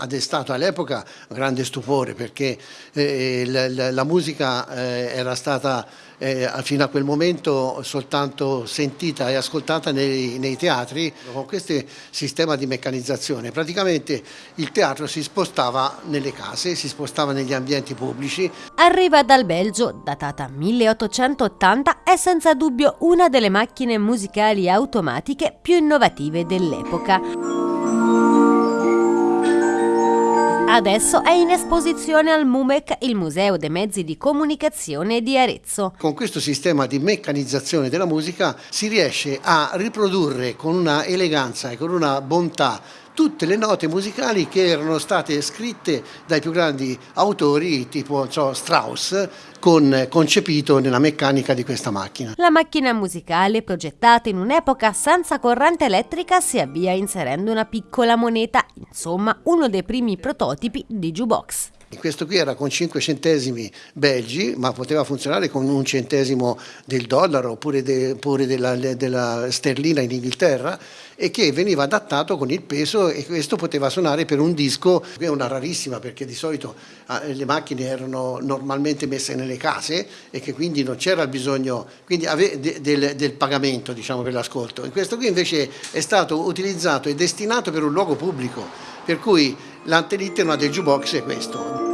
Ha destato all'epoca grande stupore perché eh, la, musica eh, era stata eh, fino a quel momento soltanto sentita e ascoltata nei, nei, teatri. Con questo sistema di meccanizzazione praticamente il teatro si spostava nelle case, si spostava negli ambienti pubblici. Arriva dal Belgio, datata 1880, è senza dubbio una delle macchine musicali automatiche più innovative dell'epoca. Adesso è in esposizione al MUMEC, il Museo dei Mezzi di Comunicazione di Arezzo. Con questo sistema di meccanizzazione della musica si riesce a riprodurre con una eleganza e con una bontà tutte le note musicali che erano state scritte dai più grandi autori tipo so, Strauss con, concepito nella meccanica di questa macchina. La macchina musicale progettata in un'epoca senza corrente elettrica si avvia inserendo una piccola moneta, insomma uno dei primi prototipi di jukebox. Questo qui era con 5 centesimi belgi, ma poteva funzionare con un centesimo del dollaro oppure, de, oppure della, della, sterlina in Inghilterra e che veniva adattato con il peso e questo poteva suonare per un disco, che è una rarissima perché di solito eh, le macchine erano normalmente messe nelle case e che quindi non c'era il bisogno de, del, del, pagamento diciamo, per l'ascolto. Questo qui invece è stato utilizzato e destinato per un luogo pubblico, per cui l'antenitema del jukebox è questo.